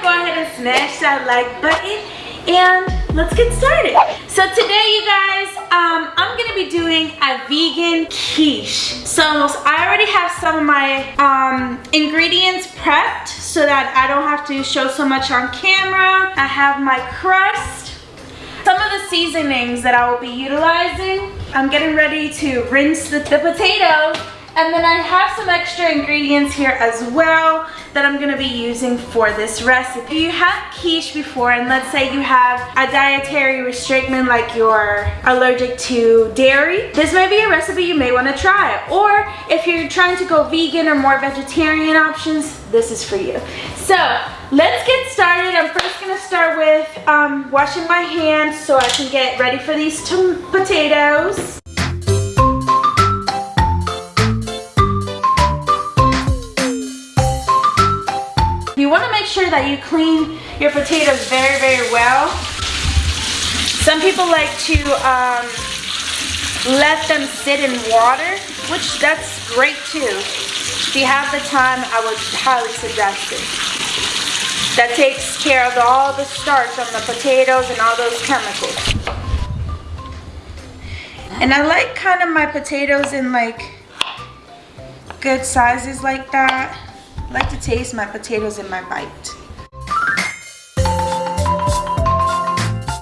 go ahead and smash that like button and let's get started. So today you guys, um, I'm gonna be doing a vegan quiche. So I already have some of my um, ingredients prepped so that I don't have to show so much on camera. I have my crust, some of the seasonings that I will be utilizing. I'm getting ready to rinse the, the potatoes and then I have some extra ingredients here as well that I'm gonna be using for this recipe. If you have quiche before and let's say you have a dietary restriction like you're allergic to dairy, this may be a recipe you may wanna try. Or if you're trying to go vegan or more vegetarian options, this is for you. So let's get started. I'm first gonna start with um, washing my hands so I can get ready for these potatoes. Sure that you clean your potatoes very, very well. Some people like to um, let them sit in water, which that's great too. If you have the time, I would highly suggest it. That takes care of all the starch on the potatoes and all those chemicals. And I like kind of my potatoes in like good sizes like that. Like to taste my potatoes in my bite.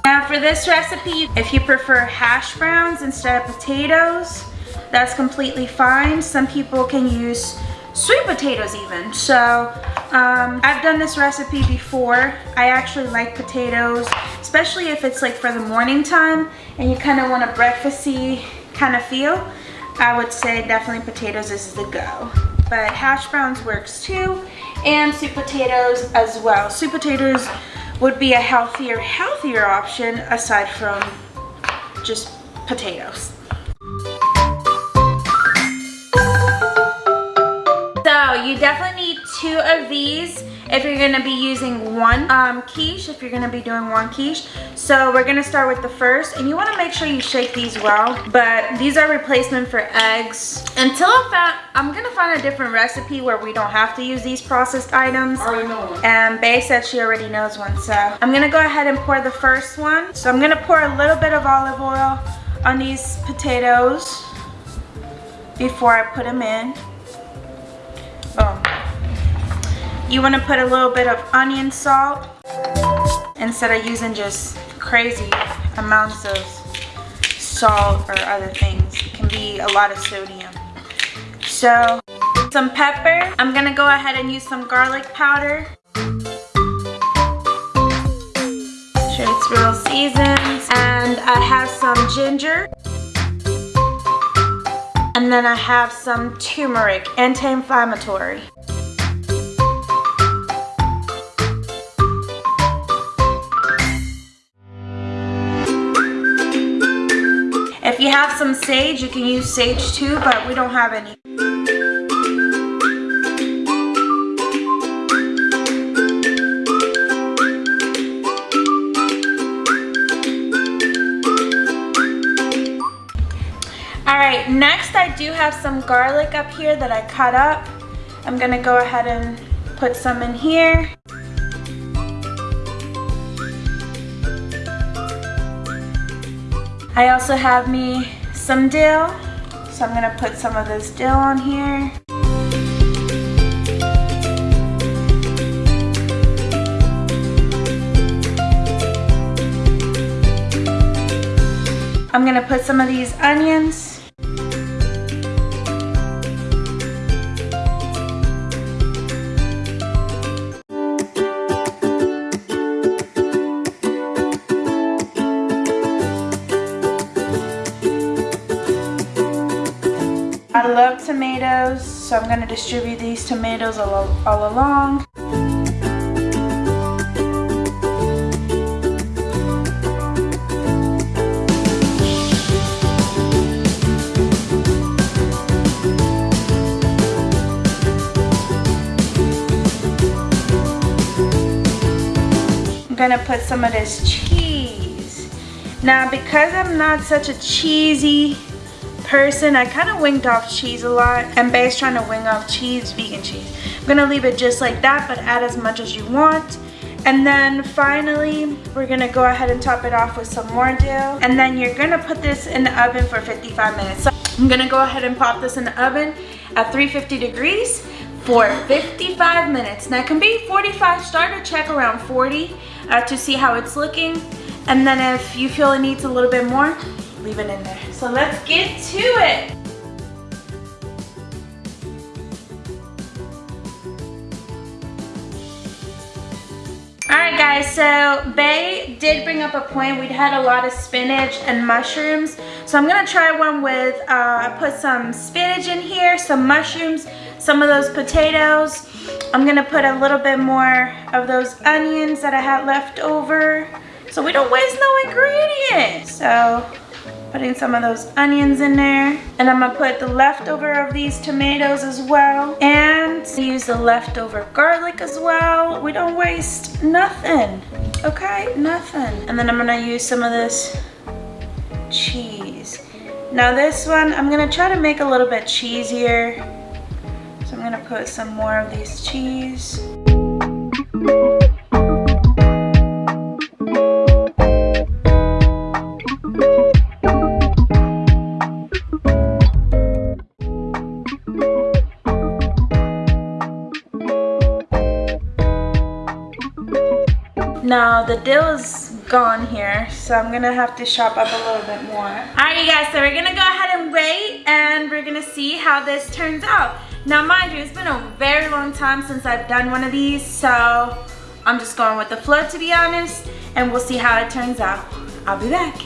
Now for this recipe, if you prefer hash browns instead of potatoes, that's completely fine. Some people can use sweet potatoes even. So um, I've done this recipe before. I actually like potatoes, especially if it's like for the morning time and you kind of want a breakfasty kind of feel. I would say definitely potatoes is the go but hash browns works too and sweet potatoes as well. Sweet potatoes would be a healthier healthier option aside from just potatoes. So you definitely need two of these if you're gonna be using one um, quiche, if you're gonna be doing one quiche. So we're gonna start with the first, and you wanna make sure you shake these well, but these are replacement for eggs. Until I found, I'm gonna find a different recipe where we don't have to use these processed items. I already know one. And Bay said she already knows one, so I'm gonna go ahead and pour the first one. So I'm gonna pour a little bit of olive oil on these potatoes before I put them in. You want to put a little bit of onion salt instead of using just crazy amounts of salt or other things. It can be a lot of sodium. So, some pepper. I'm going to go ahead and use some garlic powder. Sure it's real seasoned. And I have some ginger. And then I have some turmeric, anti-inflammatory. You have some sage, you can use sage too, but we don't have any. Alright, next I do have some garlic up here that I cut up. I'm gonna go ahead and put some in here. I also have me some dill. So I'm gonna put some of this dill on here. I'm gonna put some of these onions. I love tomatoes, so I'm gonna distribute these tomatoes all, all along. I'm gonna put some of this cheese. Now because I'm not such a cheesy person. I kind of winged off cheese a lot and Bay's trying to wing off cheese, vegan cheese. I'm gonna leave it just like that, but add as much as you want. And then finally, we're gonna go ahead and top it off with some more dough. And then you're gonna put this in the oven for 55 minutes. So I'm gonna go ahead and pop this in the oven at 350 degrees for 55 minutes. Now it can be 45, start to check around 40 uh, to see how it's looking. And then if you feel it needs a little bit more, leave it in there. So let's get to it. Alright guys, so Bay did bring up a point. We'd had a lot of spinach and mushrooms. So I'm gonna try one with, uh, put some spinach in here, some mushrooms, some of those potatoes. I'm gonna put a little bit more of those onions that I had left over so we don't waste no ingredients. So putting some of those onions in there. And I'm gonna put the leftover of these tomatoes as well. And use the leftover garlic as well. We don't waste nothing, okay? Nothing. And then I'm gonna use some of this cheese. Now this one, I'm gonna try to make a little bit cheesier. So I'm gonna put some more of these cheese. Now the dill is gone here, so I'm gonna have to shop up a little bit more. All right, you guys, so we're gonna go ahead and wait and we're gonna see how this turns out. Now, mind you, it's been a very long time since I've done one of these, so I'm just going with the flow to be honest, and we'll see how it turns out. I'll be back.